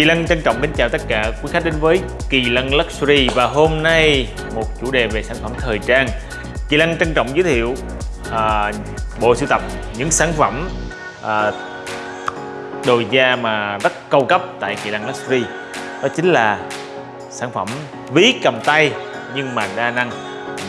Kỳ Lân trân trọng kính chào tất cả quý khách đến với Kỳ Lân Luxury và hôm nay một chủ đề về sản phẩm thời trang. Kỳ Lân trân trọng giới thiệu à, bộ sưu tập những sản phẩm à, đồ da mà rất cao cấp tại Kỳ Lân Luxury. Đó chính là sản phẩm ví cầm tay nhưng mà đa năng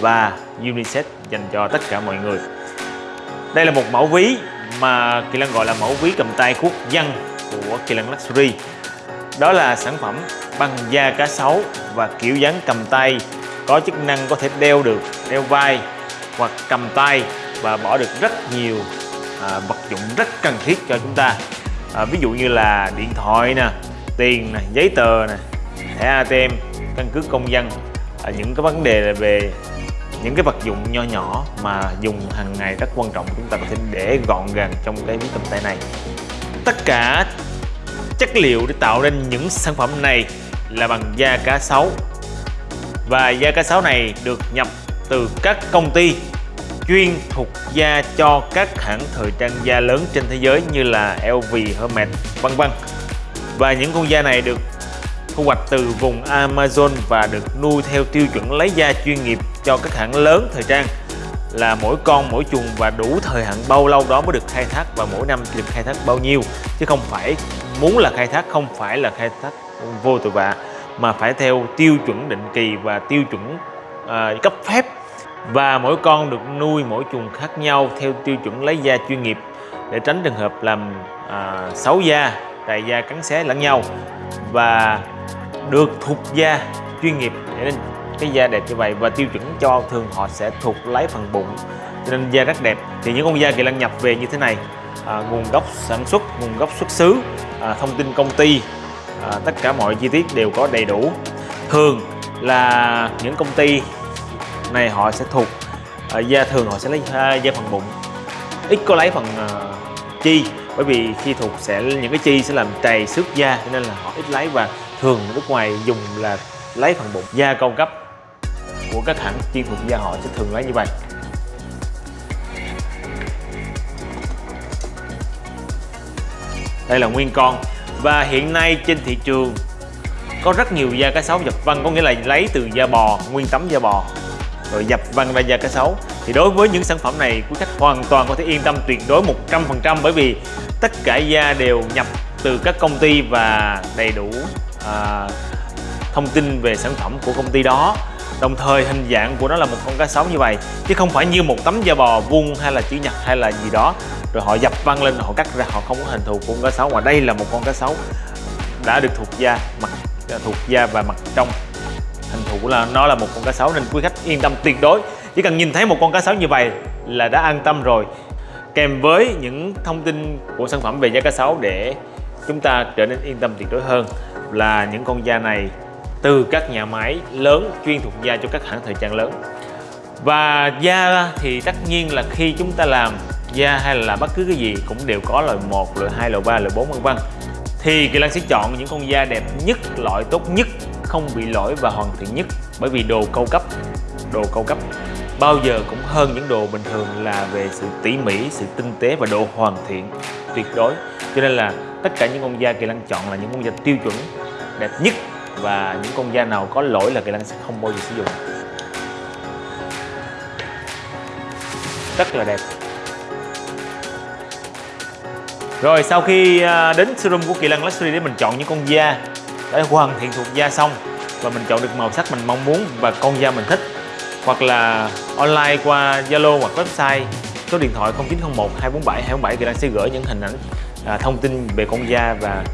và unisex dành cho tất cả mọi người. Đây là một mẫu ví mà Kỳ Lân gọi là mẫu ví cầm tay quốc dân của Kỳ Lân Luxury đó là sản phẩm bằng da cá sấu và kiểu dáng cầm tay. Có chức năng có thể đeo được đeo vai hoặc cầm tay và bỏ được rất nhiều à, vật dụng rất cần thiết cho chúng ta. À, ví dụ như là điện thoại nè tiền nè giấy tờ nè thẻ ATM căn cước công dân. À, những cái vấn đề về những cái vật dụng nho nhỏ mà dùng hàng ngày rất quan trọng chúng ta có thể để gọn gàng trong cái ví cầm tay này. Tất cả chất liệu để tạo nên những sản phẩm này là bằng da cá sấu và da cá sấu này được nhập từ các công ty chuyên thuộc da cho các hãng thời trang da lớn trên thế giới như là LV, Hermes, vân vân. Và những con da này được thu hoạch từ vùng Amazon và được nuôi theo tiêu chuẩn lấy da chuyên nghiệp cho các hãng lớn thời trang là mỗi con mỗi chuồng và đủ thời hạn bao lâu đó mới được khai thác và mỗi năm được khai thác bao nhiêu chứ không phải muốn là khai thác không phải là khai thác vô tội vạ mà phải theo tiêu chuẩn định kỳ và tiêu chuẩn uh, cấp phép. Và mỗi con được nuôi mỗi chuồng khác nhau theo tiêu chuẩn lấy da chuyên nghiệp để tránh trường hợp làm uh, xấu da, trầy da cắn xé lẫn nhau. Và được thuộc da chuyên nghiệp để nên cái da đẹp như vậy và tiêu chuẩn cho thường họ sẽ thuộc lấy phần bụng cho nên da rất đẹp. Thì những con da kỳ lân nhập về như thế này à, nguồn gốc sản xuất nguồn gốc xuất xứ à, thông tin công ty. À, tất cả mọi chi tiết đều có đầy đủ. Thường là những công ty này họ sẽ thuộc à, da thường họ sẽ lấy à, da phần bụng. Ít có lấy phần à, chi bởi vì khi thuộc sẽ những cái chi sẽ làm trầy xước da cho nên là họ ít lấy và thường nước ngoài dùng là lấy phần bụng. Da cao cấp của các hãng chuyên thuộc da họ sẽ thường lấy như vậy. Đây là nguyên con. Và hiện nay trên thị trường có rất nhiều da cá sấu dập vân có nghĩa là lấy từ da bò nguyên tấm da bò rồi dập vân ra da cá sấu. Thì đối với những sản phẩm này quý khách hoàn toàn có thể yên tâm tuyệt đối 100% bởi vì tất cả da đều nhập từ các công ty và đầy đủ à, thông tin về sản phẩm của công ty đó. Đồng thời hình dạng của nó là một con cá sấu như vậy chứ không phải như một tấm da bò vuông hay là chữ nhật hay là gì đó rồi họ dập văng lên, họ cắt ra, họ không có hình thù của con cá sấu. Mà đây là một con cá sấu đã được thuộc da, mặt à, thuộc da và mặt trong. Hình thù là nó là một con cá sấu nên quý khách yên tâm tuyệt đối. Chỉ cần nhìn thấy một con cá sấu như vậy là đã an tâm rồi. Kèm với những thông tin của sản phẩm về da cá sấu để chúng ta trở nên yên tâm tuyệt đối hơn là những con da này từ các nhà máy lớn chuyên thuộc da cho các hãng thời trang lớn. Và da thì tất nhiên là khi chúng ta làm da hay là bất cứ cái gì cũng đều có loại 1, loại 2, loại 3, loại 4 vân vân. Thì Kỳ Lan sẽ chọn những con da đẹp nhất, loại tốt nhất, không bị lỗi và hoàn thiện nhất. Bởi vì đồ cao cấp, đồ cao cấp bao giờ cũng hơn những đồ bình thường là về sự tỉ mỉ, sự tinh tế và độ hoàn thiện tuyệt đối. Cho nên là tất cả những con da Kỳ Lan chọn là những con da tiêu chuẩn đẹp nhất và những con da nào có lỗi là Kỳ Lan sẽ không bao giờ sử dụng. Rất là đẹp rồi sau khi à, đến showroom của Kỳ Lân Luxury để mình chọn những con da để hoàn thiện thuộc da xong và mình chọn được màu sắc mình mong muốn và con da mình thích hoặc là online qua Zalo hoặc website số điện thoại 0901 247 247 Kỳ Lân sẽ gửi những hình ảnh à, thông tin về con da và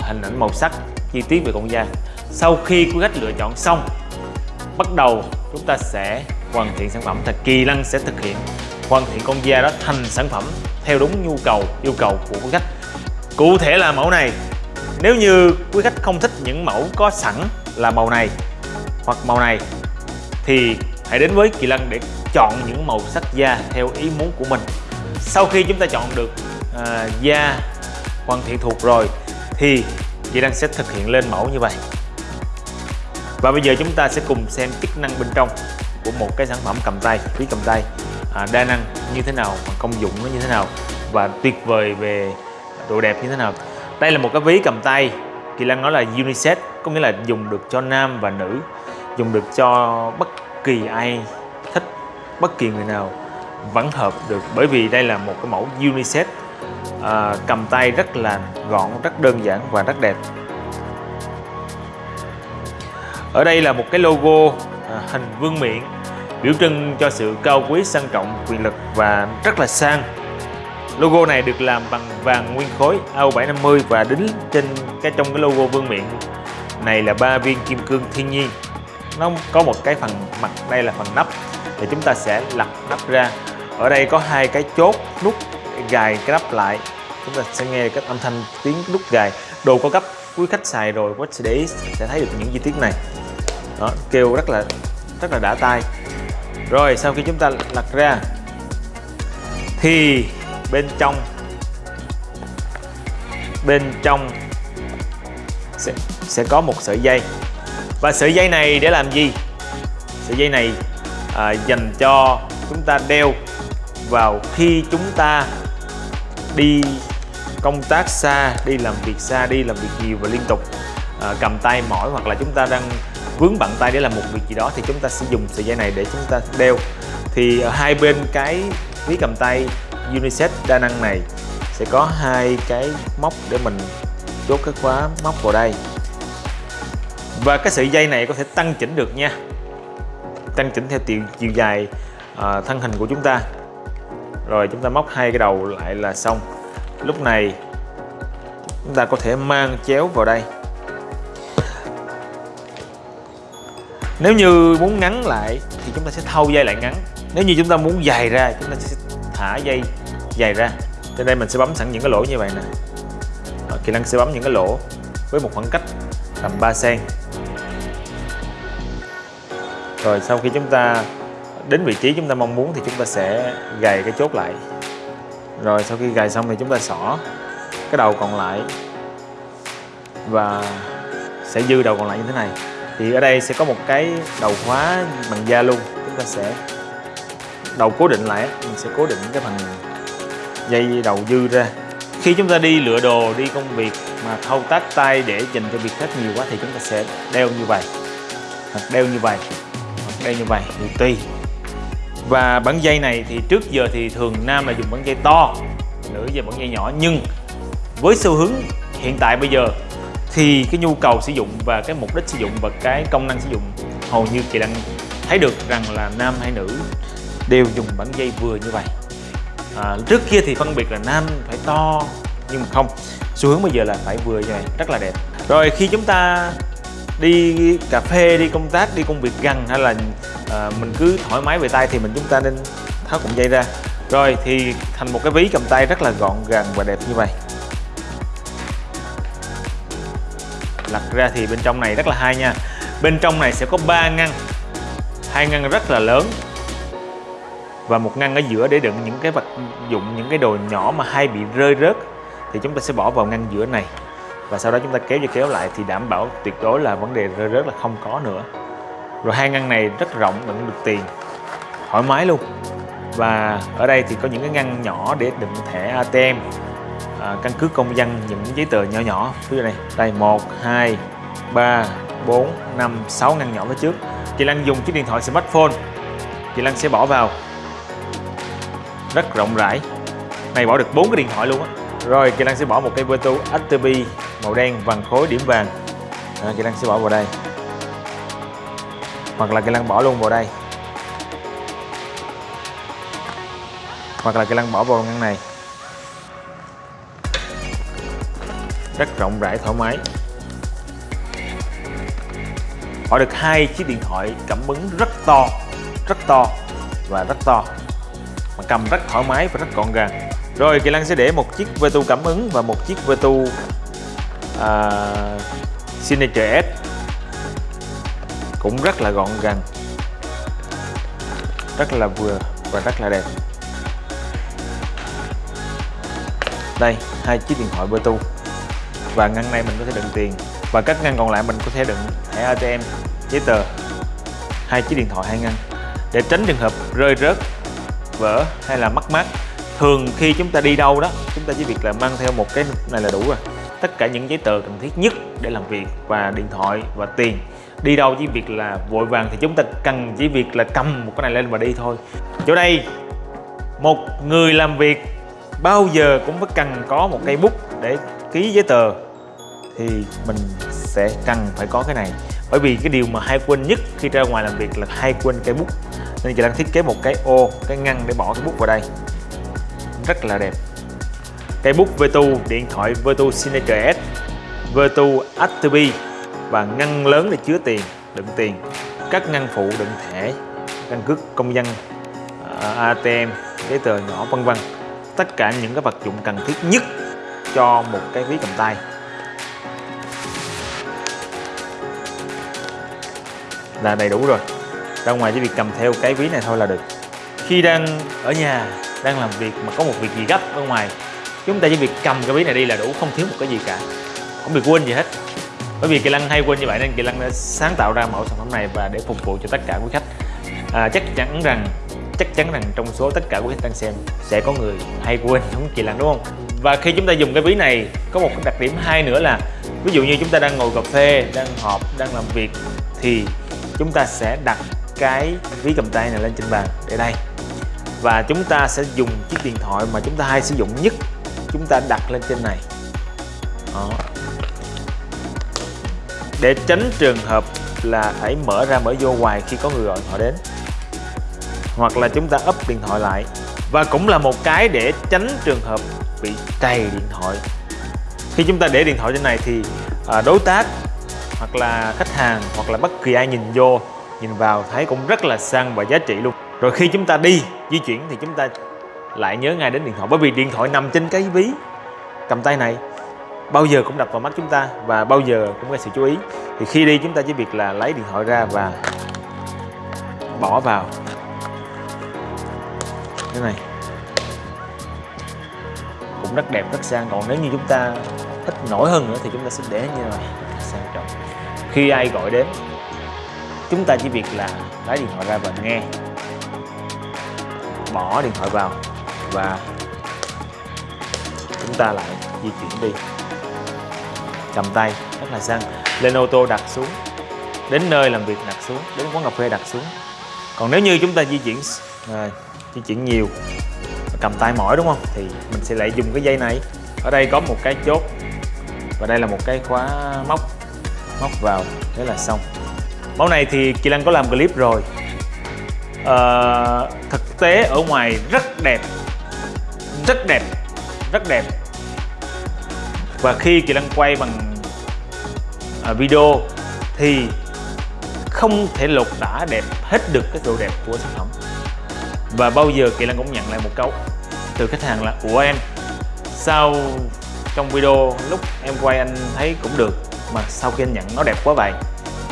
hình ảnh màu sắc chi tiết về con da. Sau khi quý khách lựa chọn xong bắt đầu chúng ta sẽ hoàn thiện sản phẩm thì Kỳ Lân sẽ thực hiện hoàn thiện con da đó thành sản phẩm theo đúng nhu cầu yêu cầu của quý khách. Cụ thể là mẫu này. Nếu như quý khách không thích những mẫu có sẵn là màu này hoặc màu này thì hãy đến với Kỳ Lân để chọn những màu sắc da theo ý muốn của mình. Sau khi chúng ta chọn được à, da hoàn thiện thuộc rồi thì Kỳ Lân sẽ thực hiện lên mẫu như vậy. Và bây giờ chúng ta sẽ cùng xem chức năng bên trong của một cái sản phẩm cầm tay phí cầm tay à, đa năng như thế nào công dụng nó như thế nào và tuyệt vời về độ đẹp như thế nào. Đây là một cái ví cầm tay Kỳ Lăng nói là unisex có nghĩa là dùng được cho nam và nữ dùng được cho bất kỳ ai thích bất kỳ người nào vẫn hợp được. Bởi vì đây là một cái mẫu unisex à, cầm tay rất là gọn rất đơn giản và rất đẹp. Ở đây là một cái logo à, hình vương miện biểu trưng cho sự cao quý, sang trọng quyền lực và rất là sang. Logo này được làm bằng vàng nguyên khối AU750 và đính trên cái trong cái logo vương miện. Này là ba viên kim cương thiên nhiên. Nó có một cái phần mặt, đây là phần nắp. Thì chúng ta sẽ lật nắp ra. Ở đây có hai cái chốt nút gài cái nắp lại. Chúng ta sẽ nghe cái âm thanh tiếng nút gài. Đồ có cấp quý khách xài rồi có sẽ để ý, sẽ thấy được những chi tiết này. Đó, kêu rất là rất là đã tai rồi sau khi chúng ta lật ra thì bên trong bên trong sẽ, sẽ có một sợi dây. Và sợi dây này để làm gì? Sợi dây này à, dành cho chúng ta đeo vào khi chúng ta đi công tác xa đi làm việc xa đi làm việc nhiều và liên tục à, cầm tay mỏi hoặc là chúng ta đang vướng bàn tay để làm một việc gì đó thì chúng ta sẽ dùng sợi dây này để chúng ta đeo. Thì ở hai bên cái ví cầm tay unisex đa năng này sẽ có hai cái móc để mình chốt cái khóa móc vào đây. Và cái sợi dây này có thể tăng chỉnh được nha. Tăng chỉnh theo chiều, chiều dài à, thân hình của chúng ta. Rồi chúng ta móc hai cái đầu lại là xong. Lúc này chúng ta có thể mang chéo vào đây. Nếu như muốn ngắn lại thì chúng ta sẽ thâu dây lại ngắn. Nếu như chúng ta muốn dài ra, chúng ta sẽ thả dây dài ra. Trên đây mình sẽ bấm sẵn những cái lỗ như vậy nè. Kỹ năng sẽ bấm những cái lỗ với một khoảng cách tầm 3 cm rồi sau khi chúng ta đến vị trí chúng ta mong muốn thì chúng ta sẽ gài cái chốt lại. Rồi sau khi gài xong thì chúng ta xỏ cái đầu còn lại và sẽ dư đầu còn lại như thế này thì ở đây sẽ có một cái đầu khóa bằng da luôn. Chúng ta sẽ đầu cố định lại mình sẽ cố định cái phần dây đầu dư ra. Khi chúng ta đi lựa đồ, đi công việc mà thao tác tay để dành cho việc khác nhiều quá thì chúng ta sẽ đeo như vậy. Hoặc đeo như vậy. Hoặc đeo như vậy. Thì tùy và bản dây này thì trước giờ thì thường nam là dùng bản dây to nữ giờ bản dây nhỏ. Nhưng với xu hướng hiện tại bây giờ thì cái nhu cầu sử dụng và cái mục đích sử dụng và cái công năng sử dụng hầu như chị đang thấy được rằng là nam hay nữ đều dùng bản dây vừa như vậy. À, trước kia thì phân biệt là nam phải to nhưng mà không. Xu hướng bây giờ là phải vừa như vậy rất là đẹp. Rồi khi chúng ta đi cà phê đi công tác đi công việc gần hay là à, mình cứ thoải mái về tay thì mình chúng ta nên tháo cụm dây ra. Rồi thì thành một cái ví cầm tay rất là gọn gàng và đẹp như vậy. Lật ra thì bên trong này rất là hay nha. Bên trong này sẽ có ba ngăn. Hai ngăn rất là lớn. Và một ngăn ở giữa để đựng những cái vật dụng, những cái đồ nhỏ mà hay bị rơi rớt. Thì chúng ta sẽ bỏ vào ngăn giữa này. Và sau đó chúng ta kéo và kéo lại thì đảm bảo tuyệt đối là vấn đề rơi rớt là không có nữa. Rồi hai ngăn này rất rộng, đựng được tiền. Thoải mái luôn. Và ở đây thì có những cái ngăn nhỏ để đựng thẻ ATM à, căn cước công dân những giấy tờ nhỏ nhỏ. Ví dụ này đây một hai ba bốn năm sáu ngăn nhỏ phía trước. Chị Lan dùng chiếc điện thoại smartphone. Chị Lan sẽ bỏ vào. Rất rộng rãi. Này bỏ được bốn cái điện thoại luôn á. Rồi chị Lan sẽ bỏ một cây Bluetooth HTB màu đen vàng khối điểm vàng. À, chị Lan sẽ bỏ vào đây. Hoặc là chị Lan bỏ luôn vào đây. Hoặc là chị Lan bỏ vào ngăn này. Rất rộng rãi thoải mái. Họ được hai chiếc điện thoại cảm ứng rất to rất to và rất to. Mà cầm rất thoải mái và rất gọn gàng. Rồi Kỳ Lăng sẽ để một chiếc Vertu cảm ứng và một chiếc Vertu uh, à, Signature S. Cũng rất là gọn gàng. Rất là vừa và rất là đẹp. Đây hai chiếc điện thoại Vertu và ngăn này mình có thể đựng tiền. Và các ngăn còn lại mình có thể đựng thẻ ATM giấy tờ, hai chiếc điện thoại hai ngăn. Để tránh trường hợp rơi rớt, vỡ hay là mất mát, thường khi chúng ta đi đâu đó, chúng ta chỉ việc là mang theo một cái này là đủ rồi. Tất cả những giấy tờ cần thiết nhất để làm việc và điện thoại và tiền. Đi đâu chỉ việc là vội vàng thì chúng ta cần chỉ việc là cầm một cái này lên và đi thôi. Chỗ đây, một người làm việc bao giờ cũng phải cần có một cây bút để ký giấy tờ thì mình sẽ cần phải có cái này. Bởi vì cái điều mà hay quên nhất khi ra ngoài làm việc là hay quên cây bút. Nên chị đang thiết kế một cái ô, cái ngăn để bỏ cái bút vào đây. Rất là đẹp. Cây bút Vertu, điện thoại Vertu Signature S, Vertu Active, và ngăn lớn để chứa tiền, đựng tiền. Các ngăn phụ đựng thẻ, căn cước công dân ờ, ATM giấy tờ nhỏ, vân vân. Tất cả những cái vật dụng cần thiết nhất cho một cái ví cầm tay. Là đầy đủ rồi. Ra ngoài chỉ việc cầm theo cái ví này thôi là được. Khi đang ở nhà đang làm việc mà có một việc gì gấp ở ngoài chúng ta chỉ việc cầm cái ví này đi là đủ không thiếu một cái gì cả. Không bị quên gì hết. Bởi vì kỳ Lăng hay quên như vậy nên kỳ Lăng đã sáng tạo ra mẫu sản phẩm này và để phục vụ cho tất cả quý khách. À, chắc chắn rằng chắc chắn rằng trong số tất cả quý khách đang xem sẽ có người hay quên giống kỳ Lăng đúng không? Và khi chúng ta dùng cái ví này có một đặc điểm hay nữa là ví dụ như chúng ta đang ngồi cà phê đang họp đang làm việc thì chúng ta sẽ đặt cái ví cầm tay này lên trên bàn để đây. Và chúng ta sẽ dùng chiếc điện thoại mà chúng ta hay sử dụng nhất, chúng ta đặt lên trên này. Đó. để tránh trường hợp là phải mở ra, mở vô hoài khi có người gọi họ đến. Hoặc là chúng ta ấp điện thoại lại. Và cũng là một cái để tránh trường hợp bị trầy điện thoại. Khi chúng ta để điện thoại trên này thì à, đối tác hoặc là khách hàng, hoặc là bất kỳ ai nhìn vô, nhìn vào thấy cũng rất là sang và giá trị luôn. Rồi khi chúng ta đi, di chuyển thì chúng ta lại nhớ ngay đến điện thoại. Bởi vì điện thoại nằm trên cái ví, cầm tay này. Bao giờ cũng đập vào mắt chúng ta và bao giờ cũng gây sự chú ý. Thì khi đi chúng ta chỉ việc là lấy điện thoại ra và bỏ vào. Thế này cũng rất đẹp, rất sang. Còn nếu như chúng ta thích nổi hơn nữa thì chúng ta sẽ để như này khi ai gọi đến chúng ta chỉ việc là lấy điện thoại ra và nghe. Bỏ điện thoại vào và chúng ta lại di chuyển đi. Cầm tay rất là sang lên ô tô đặt xuống đến nơi làm việc đặt xuống đến quán cà phê đặt xuống. Còn nếu như chúng ta di chuyển à, di chuyển nhiều cầm tay mỏi đúng không? Thì mình sẽ lại dùng cái dây này. Ở đây có một cái chốt và đây là một cái khóa móc móc vào thế là xong. Mẫu này thì Kỳ Lăng có làm clip rồi. À, thực tế ở ngoài rất đẹp. Rất đẹp rất đẹp. Và khi Kỳ Lăng quay bằng à, video thì không thể lột tả đẹp hết được cái độ đẹp của sản phẩm. Và bao giờ Kỳ Lăng cũng nhận lại một câu từ khách hàng là của em sao trong video lúc em quay anh thấy cũng được mà sau khi anh nhận nó đẹp quá vậy.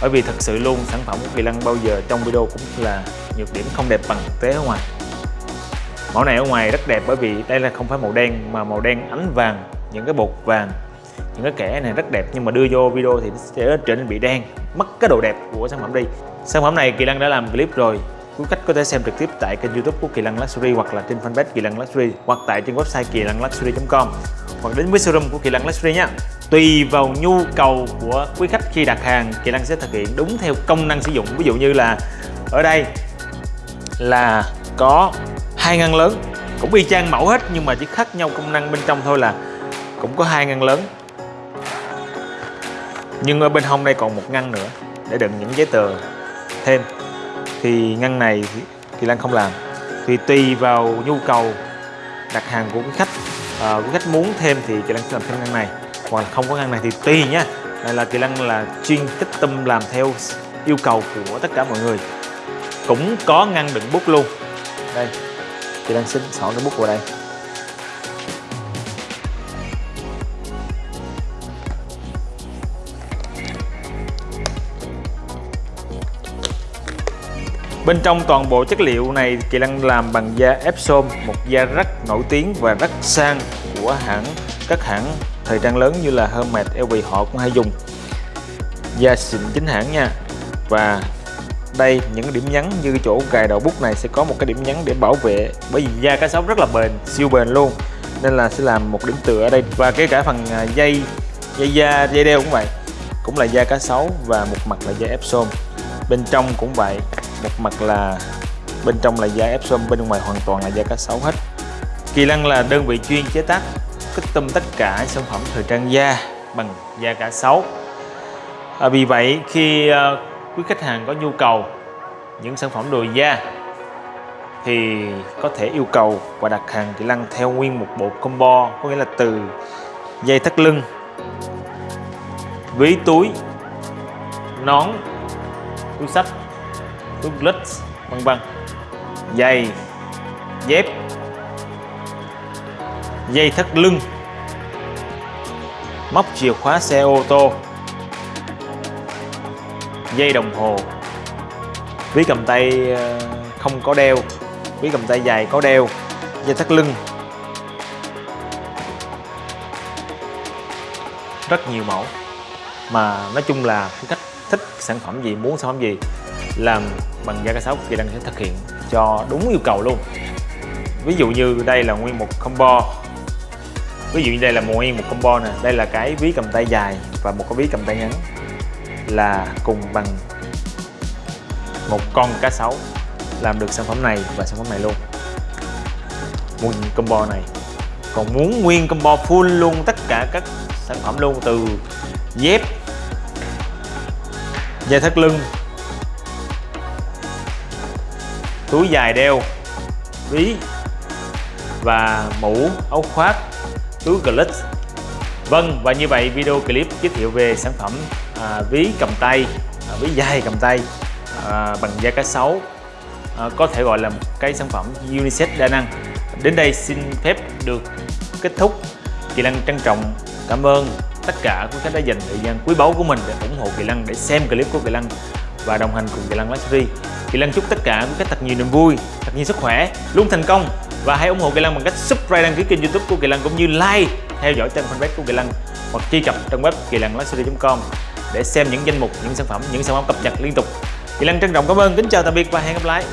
Bởi vì thật sự luôn, sản phẩm của Kỳ Lân bao giờ trong video cũng là nhược điểm không đẹp bằng thực tế ở ngoài. Mẫu này ở ngoài rất đẹp bởi vì đây là không phải màu đen, mà màu đen ánh vàng, những cái bột vàng, những cái kẻ này rất đẹp. Nhưng mà đưa vô video thì sẽ trở nên bị đen, mất cái độ đẹp của sản phẩm đi. Sản phẩm này Kỳ Lân đã làm clip rồi. Quý khách có thể xem trực tiếp tại kênh youtube của Kỳ Lân Luxury hoặc là trên fanpage Kỳ Lân Luxury hoặc tại trên website kỳ lân luxury.com hoặc đến với showroom của Kỳ Lăng Luxury nha tùy vào nhu cầu của quý khách khi đặt hàng, Kỳ Lăng sẽ thực hiện đúng theo công năng sử dụng. Ví dụ như là ở đây là có hai ngăn lớn, cũng y chang mẫu hết, nhưng mà chỉ khác nhau công năng bên trong thôi là cũng có hai ngăn lớn. Nhưng ở bên hông đây còn một ngăn nữa, để đựng những giấy tờ thêm. Thì ngăn này thì Lan không làm. Thì tùy vào nhu cầu đặt hàng của quý khách. Ờ, à, quý khách muốn thêm thì kỹ năng sẽ làm thêm ngăn này. Hoặc là không có ngăn này thì tùy nhá Đây là kỹ năng là chuyên tích tâm làm theo yêu cầu của tất cả mọi người. Cũng có ngăn đựng bút luôn. Đây kỹ năng xin xỏ cái bút vào đây. Bên trong toàn bộ chất liệu này Kỳ Lăng làm bằng da Epsom, một da rất nổi tiếng và rất sang của hãng các hãng thời trang lớn như là Hermes, LV họ cũng hay dùng. Da xịn chính hãng nha. Và đây những điểm nhấn như chỗ gài đầu bút này sẽ có một cái điểm nhấn để bảo vệ bởi vì da cá sấu rất là bền, siêu bền luôn. Nên là sẽ làm một điểm tựa ở đây và kể cả phần à, dây dây da dây đeo cũng vậy cũng là da cá sấu và một mặt là da epsom bên trong cũng vậy một mặt là bên trong là da epsom bên ngoài hoàn toàn là da cá sấu hết. Kỳ lăng là đơn vị chuyên chế tác custom tất cả sản phẩm thời trang da bằng da cá sấu. À, vì vậy khi à, quý khách hàng có nhu cầu những sản phẩm đồ da thì có thể yêu cầu và đặt hàng kỳ lăng theo nguyên một bộ combo có nghĩa là từ dây thắt lưng ví túi nón túi sách túi lít, vân vân. Giày dép. Dây thắt lưng. Móc chìa khóa xe ô tô. Dây đồng hồ. Ví cầm tay ờ, không có đeo. Ví cầm tay dài có đeo. Dây thắt lưng. Rất nhiều mẫu. Mà nói chung là khách thích sản phẩm gì, muốn sản phẩm gì làm bằng da cá sấu thì đang sẽ thực hiện cho đúng yêu cầu luôn. Ví dụ như đây là nguyên một combo. Ví dụ như đây là nguyên một combo nè. Đây là cái ví cầm tay dài và một cái ví cầm tay ngắn là cùng bằng một con cá sấu làm được sản phẩm này và sản phẩm này luôn. Nguyên combo này. Còn muốn nguyên combo full luôn tất cả các sản phẩm luôn từ dép dây thắt lưng túi dài đeo ví và mũ áo khoác túi glitch Vâng và như vậy video clip giới thiệu về sản phẩm à, ví cầm tay à, ví dài cầm tay à, bằng da cá sấu à, có thể gọi là một cái sản phẩm unisex đa năng. Đến đây xin phép được kết thúc. Kỳ Lăng trân trọng cảm ơn tất cả quý khách đã dành thời gian quý báu của mình để ủng hộ Kỳ Lăng để xem clip của Kỳ Lăng và đồng hành cùng Kỳ Lăng Luxury Kỳ Lăng chúc tất cả quý khách thật nhiều niềm vui, thật nhiều sức khỏe, luôn thành công. Và hãy ủng hộ Kỳ Lăng bằng cách subscribe, đăng ký kênh youtube của Kỳ Lăng cũng như like, theo dõi trang fanpage của Kỳ Lăng hoặc truy cập trang web kỳ lân luxury.com để xem những danh mục, những sản phẩm, những sản phẩm cập nhật liên tục. Kỳ Lăng trân trọng cảm ơn, kính chào tạm biệt và hẹn gặp lại.